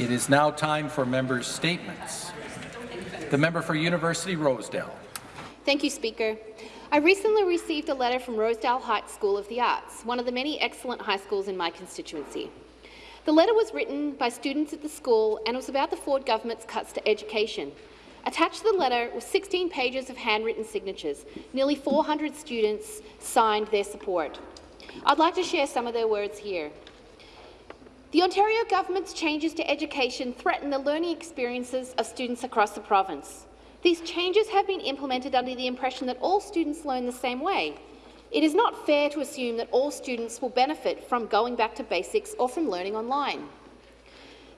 It is now time for members' statements. The member for University Rosedale. Thank you, Speaker. I recently received a letter from Rosedale Heights School of the Arts, one of the many excellent high schools in my constituency. The letter was written by students at the school and was about the Ford government's cuts to education. Attached to the letter were 16 pages of handwritten signatures. Nearly 400 students signed their support. I'd like to share some of their words here. The Ontario government's changes to education threaten the learning experiences of students across the province. These changes have been implemented under the impression that all students learn the same way. It is not fair to assume that all students will benefit from going back to basics or from learning online.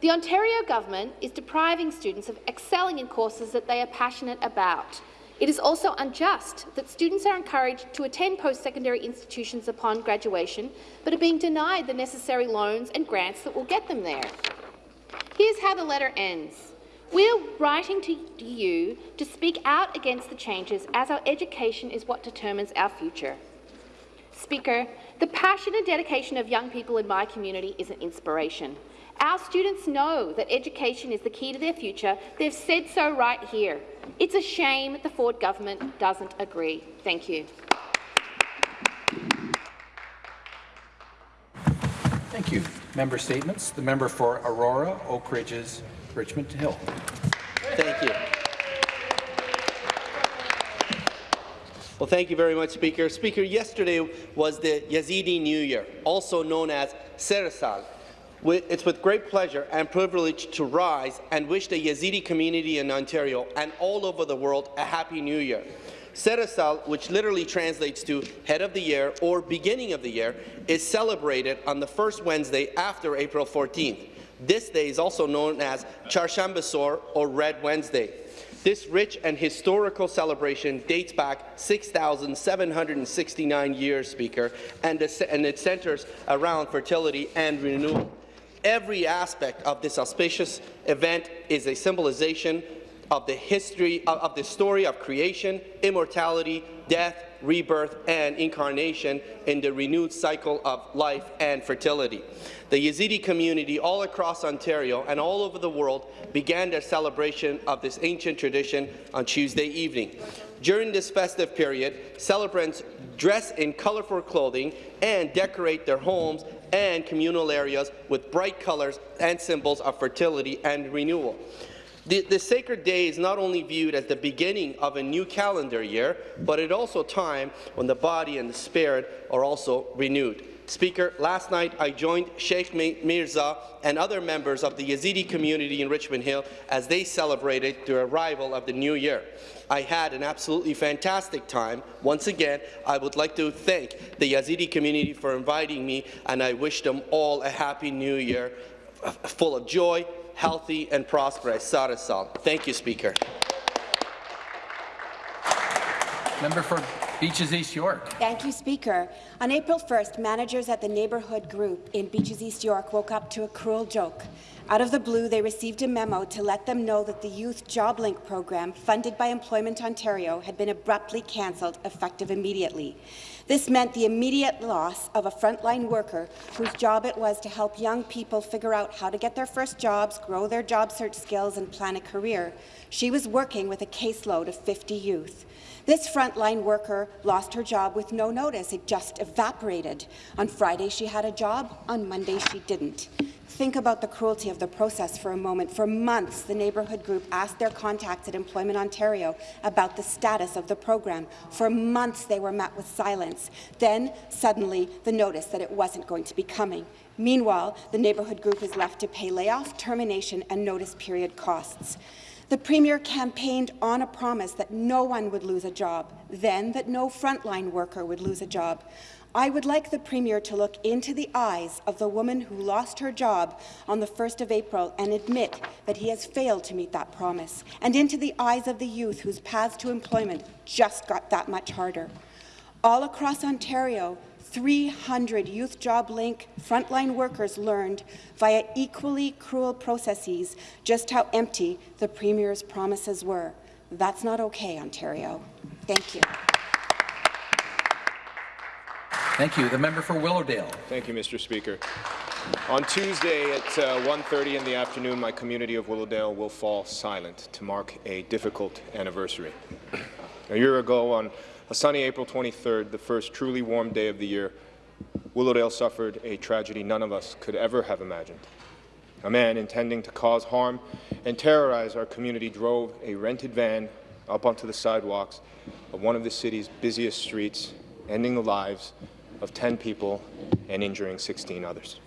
The Ontario government is depriving students of excelling in courses that they are passionate about. It is also unjust that students are encouraged to attend post-secondary institutions upon graduation, but are being denied the necessary loans and grants that will get them there. Here's how the letter ends. We are writing to you to speak out against the changes as our education is what determines our future. Speaker, the passion and dedication of young people in my community is an inspiration. Our students know that education is the key to their future. They've said so right here. It's a shame the Ford government doesn't agree. Thank you. Thank you. Member statements. The member for Aurora, Oak Ridges, Richmond Hill. Thank you. Well, thank you very much, Speaker. Speaker, yesterday was the Yazidi New Year, also known as Seresal. It's with great pleasure and privilege to rise and wish the Yazidi community in Ontario and all over the world a Happy New Year. Seresal, which literally translates to head of the year or beginning of the year, is celebrated on the first Wednesday after April 14th. This day is also known as Charshambasor or Red Wednesday. This rich and historical celebration dates back 6,769 years, Speaker, and, and it centers around fertility and renewal. Every aspect of this auspicious event is a symbolization of the history of, the story of creation, immortality, death, rebirth, and incarnation in the renewed cycle of life and fertility. The Yazidi community all across Ontario and all over the world began their celebration of this ancient tradition on Tuesday evening. During this festive period, celebrants dress in colorful clothing and decorate their homes and communal areas with bright colors and symbols of fertility and renewal. The, the, sacred day is not only viewed as the beginning of a new calendar year, but it also time when the body and the spirit are also renewed. Speaker, last night I joined Sheikh Mirza and other members of the Yazidi community in Richmond Hill as they celebrated the arrival of the new year. I had an absolutely fantastic time. Once again, I would like to thank the Yazidi community for inviting me, and I wish them all a happy new year, full of joy, healthy and prosperous. Sarasal. Thank you, Speaker. Member for Beaches East York. Thank you, Speaker. On April 1st, managers at the neighbourhood group in Beaches East York woke up to a cruel joke. Out of the blue, they received a memo to let them know that the Youth JobLink program, funded by Employment Ontario, had been abruptly cancelled, effective immediately. This meant the immediate loss of a frontline worker whose job it was to help young people figure out how to get their first jobs, grow their job search skills, and plan a career. She was working with a caseload of 50 youth. This frontline worker lost her job with no notice. It just evaporated. On Friday, she had a job. On Monday, she didn't. Think about the cruelty of the process for a moment. For months, the neighbourhood group asked their contacts at Employment Ontario about the status of the program. For months, they were met with silence. Then, suddenly, the notice that it wasn't going to be coming. Meanwhile, the neighbourhood group is left to pay layoff, termination and notice period costs. The Premier campaigned on a promise that no one would lose a job, then that no frontline worker would lose a job. I would like the Premier to look into the eyes of the woman who lost her job on the 1st of April and admit that he has failed to meet that promise, and into the eyes of the youth whose paths to employment just got that much harder. All across Ontario, 300 Youth Job Link frontline workers learned via equally cruel processes just how empty the Premier's promises were. That's not okay, Ontario. Thank you. Thank you. The member for Willowdale. Thank you, Mr. Speaker. On Tuesday at uh, 1.30 in the afternoon, my community of Willowdale will fall silent to mark a difficult anniversary. A year ago, on a sunny April 23rd, the first truly warm day of the year, Willowdale suffered a tragedy none of us could ever have imagined. A man intending to cause harm and terrorize our community drove a rented van up onto the sidewalks of one of the city's busiest streets, ending the lives of 10 people and injuring 16 others.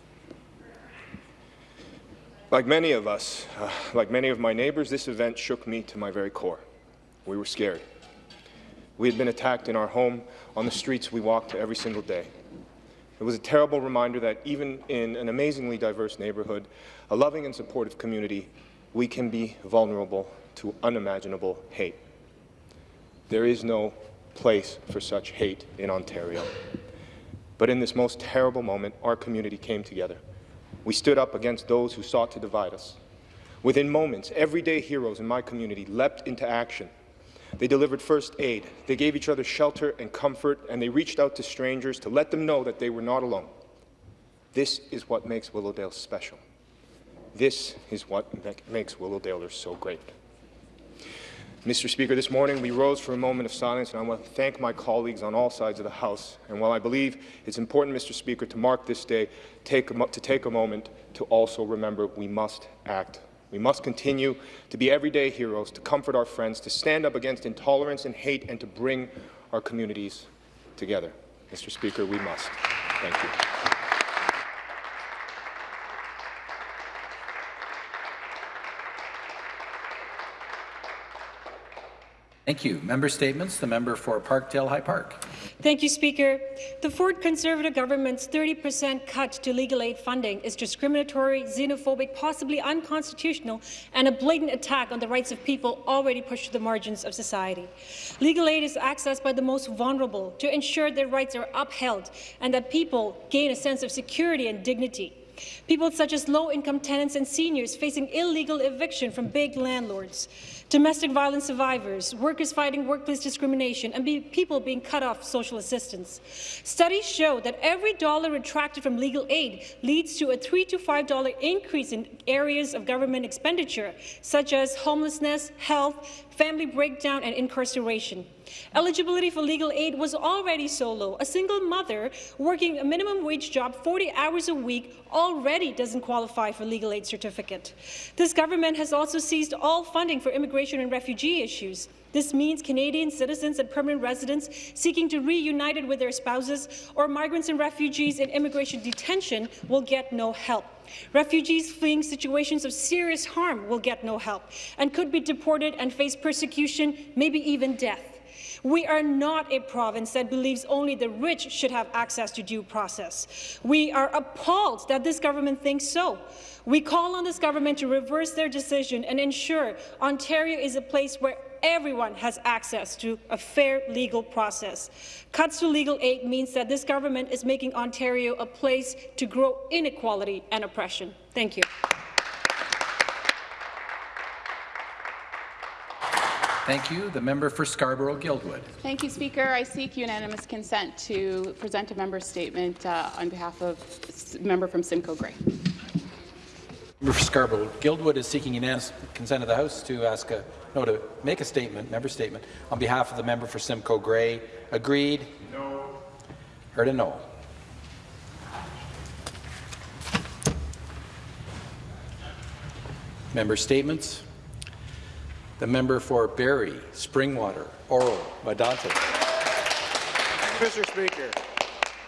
Like many of us, uh, like many of my neighbors, this event shook me to my very core. We were scared. We had been attacked in our home, on the streets we walked every single day. It was a terrible reminder that even in an amazingly diverse neighborhood, a loving and supportive community, we can be vulnerable to unimaginable hate. There is no place for such hate in Ontario. But in this most terrible moment, our community came together. We stood up against those who sought to divide us. Within moments, everyday heroes in my community leapt into action. They delivered first aid, they gave each other shelter and comfort, and they reached out to strangers to let them know that they were not alone. This is what makes Willowdale special. This is what makes Willowdalers so great. Mr. Speaker, this morning we rose for a moment of silence, and I want to thank my colleagues on all sides of the House. And while I believe it's important, Mr. Speaker, to mark this day, take a, to take a moment to also remember we must act. We must continue to be everyday heroes, to comfort our friends, to stand up against intolerance and hate, and to bring our communities together. Mr. Speaker, we must. Thank you. Thank you. Member statements. The member for Parkdale High Park. Thank you, Speaker. The Ford Conservative government's 30% cut to legal aid funding is discriminatory, xenophobic, possibly unconstitutional, and a blatant attack on the rights of people already pushed to the margins of society. Legal aid is accessed by the most vulnerable to ensure their rights are upheld and that people gain a sense of security and dignity. People such as low-income tenants and seniors facing illegal eviction from big landlords domestic violence survivors, workers fighting workplace discrimination, and be people being cut off social assistance. Studies show that every dollar retracted from legal aid leads to a $3 to $5 increase in areas of government expenditure, such as homelessness, health, family breakdown, and incarceration. Eligibility for legal aid was already so low. A single mother working a minimum wage job 40 hours a week already doesn't qualify for legal aid certificate. This government has also seized all funding for immigration and refugee issues. This means Canadian citizens and permanent residents seeking to reunite with their spouses or migrants and refugees in immigration detention will get no help. Refugees fleeing situations of serious harm will get no help and could be deported and face persecution, maybe even death. We are not a province that believes only the rich should have access to due process. We are appalled that this government thinks so. We call on this government to reverse their decision and ensure Ontario is a place where everyone has access to a fair legal process. Cuts to legal aid means that this government is making Ontario a place to grow inequality and oppression. Thank you. Thank you. The member for Scarborough-Guildwood. Thank you, Speaker. I seek unanimous consent to present a member statement uh, on behalf of member from Simcoe Grey. Member for Scarborough-Guildwood is seeking unanimous consent of the House to ask a no to make a statement, member statement, on behalf of the member for Simcoe Grey. Agreed? No. Heard a no. Member statements. The member for Barrie, Springwater, Oro, Medonte. Mr. Speaker,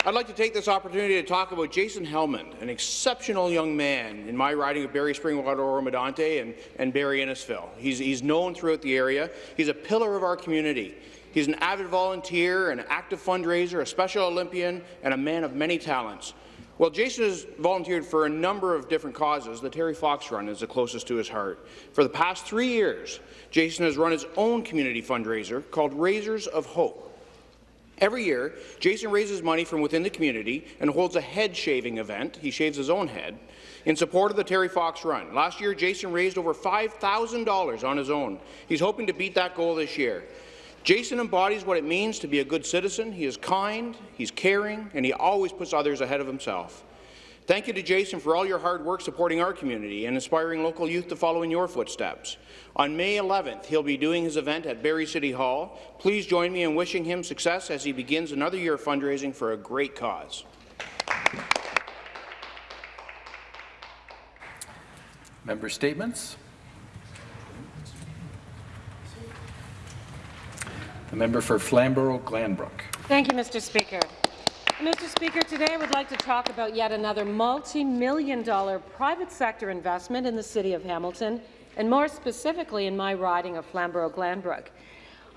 I'd like to take this opportunity to talk about Jason Hellman, an exceptional young man in my riding of Barrie, Springwater, Oro, Medonte, and, and Barrie Innisfil. He's, he's known throughout the area. He's a pillar of our community. He's an avid volunteer, an active fundraiser, a Special Olympian, and a man of many talents. Well, Jason has volunteered for a number of different causes. The Terry Fox Run is the closest to his heart. For the past three years, Jason has run his own community fundraiser called Raisers of Hope. Every year, Jason raises money from within the community and holds a head shaving event. He shaves his own head in support of the Terry Fox Run. Last year, Jason raised over $5,000 on his own. He's hoping to beat that goal this year. Jason embodies what it means to be a good citizen. He is kind, he's caring, and he always puts others ahead of himself. Thank you to Jason for all your hard work supporting our community and inspiring local youth to follow in your footsteps. On May 11th, he'll be doing his event at Barrie City Hall. Please join me in wishing him success as he begins another year of fundraising for a great cause. Member statements. The member for Flamborough-Glanbrook. Thank you, Mr. Speaker. Mr. Speaker, today I would like to talk about yet another multi-million dollar private sector investment in the City of Hamilton, and more specifically in my riding of Flamborough-Glanbrook.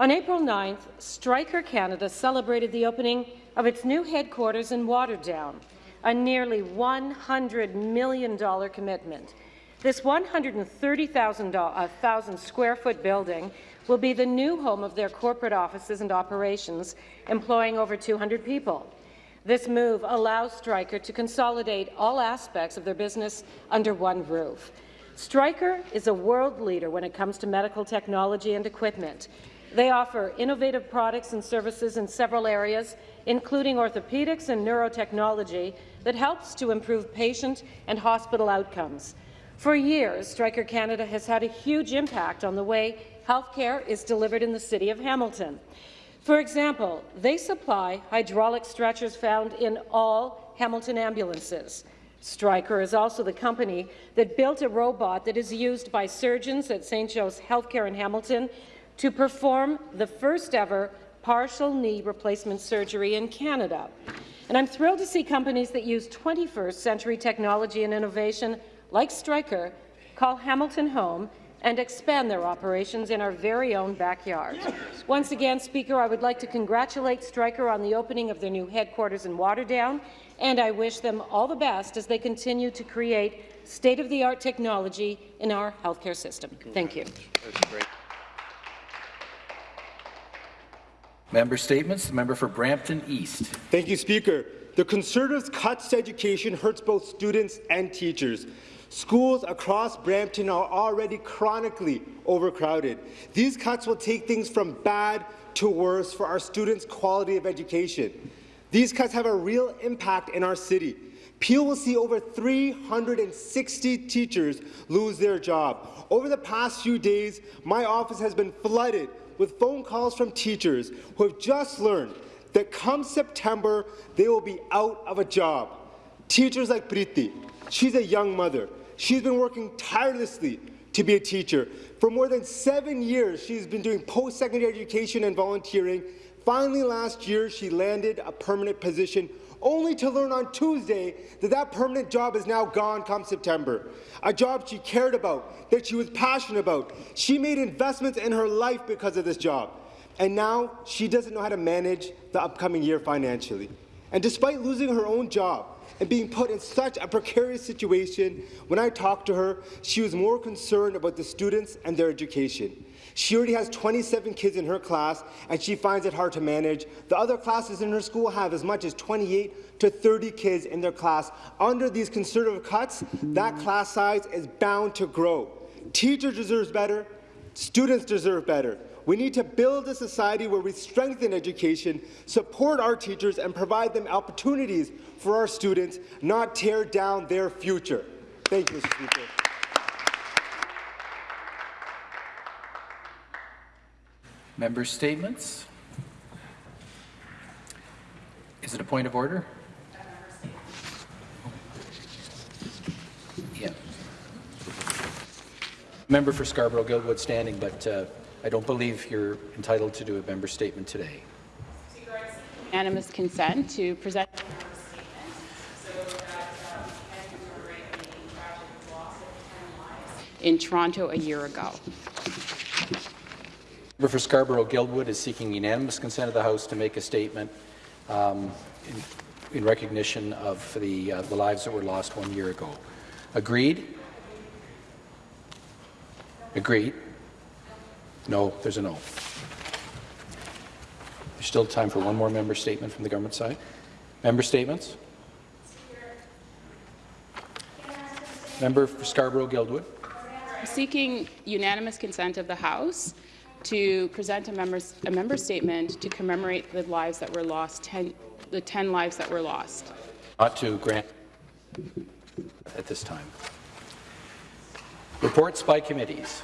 On April 9th, Stryker Canada celebrated the opening of its new headquarters in Waterdown, a nearly $100 million commitment. This 130,000 uh, square foot building will be the new home of their corporate offices and operations, employing over 200 people. This move allows Stryker to consolidate all aspects of their business under one roof. Stryker is a world leader when it comes to medical technology and equipment. They offer innovative products and services in several areas, including orthopedics and neurotechnology, that helps to improve patient and hospital outcomes. For years, Stryker Canada has had a huge impact on the way healthcare is delivered in the City of Hamilton. For example, they supply hydraulic stretchers found in all Hamilton ambulances. Stryker is also the company that built a robot that is used by surgeons at St. Joe's Healthcare in Hamilton to perform the first ever partial knee replacement surgery in Canada. And I'm thrilled to see companies that use 21st century technology and innovation, like Stryker, call Hamilton home and expand their operations in our very own backyard. Once again, Speaker, I would like to congratulate Stryker on the opening of their new headquarters in Waterdown, and I wish them all the best as they continue to create state-of-the-art technology in our healthcare system. Thank you. Member statements. The member for Brampton East. Thank you, Speaker. The Conservatives' cuts to education hurts both students and teachers. Schools across Brampton are already chronically overcrowded. These cuts will take things from bad to worse for our students' quality of education. These cuts have a real impact in our city. Peel will see over 360 teachers lose their job. Over the past few days, my office has been flooded with phone calls from teachers who have just learned that come September, they will be out of a job. Teachers like Priti, she's a young mother. She's been working tirelessly to be a teacher. For more than seven years, she's been doing post-secondary education and volunteering. Finally, last year, she landed a permanent position only to learn on Tuesday that that permanent job is now gone come September. A job she cared about, that she was passionate about. She made investments in her life because of this job. And now she doesn't know how to manage the upcoming year financially. And despite losing her own job, and being put in such a precarious situation, when I talked to her, she was more concerned about the students and their education. She already has 27 kids in her class, and she finds it hard to manage. The other classes in her school have as much as 28 to 30 kids in their class. Under these conservative cuts, that class size is bound to grow. Teachers deserve better. Students deserve better. We need to build a society where we strengthen education, support our teachers, and provide them opportunities for our students, not tear down their future. Thank you, Mr. Speaker. Member statements. Is it a point of order? Yeah. Member for Scarborough-Guildwood standing, but uh, I don't believe you're entitled to do a member statement today. Unanimous consent to present in Toronto a year ago. Member for Scarborough-Guildwood is seeking unanimous consent of the House to make a statement um, in, in, recognition of the, uh, the lives that were lost one year ago. Agreed? Agreed? No, there's a no. There's still time for one more member statement from the government side. Member statements? Member for Scarborough-Guildwood. Seeking unanimous consent of the House to present a, members, a member statement to commemorate the lives that were lost, ten, the 10 lives that were lost. Not to grant. at this time. Reports by committees.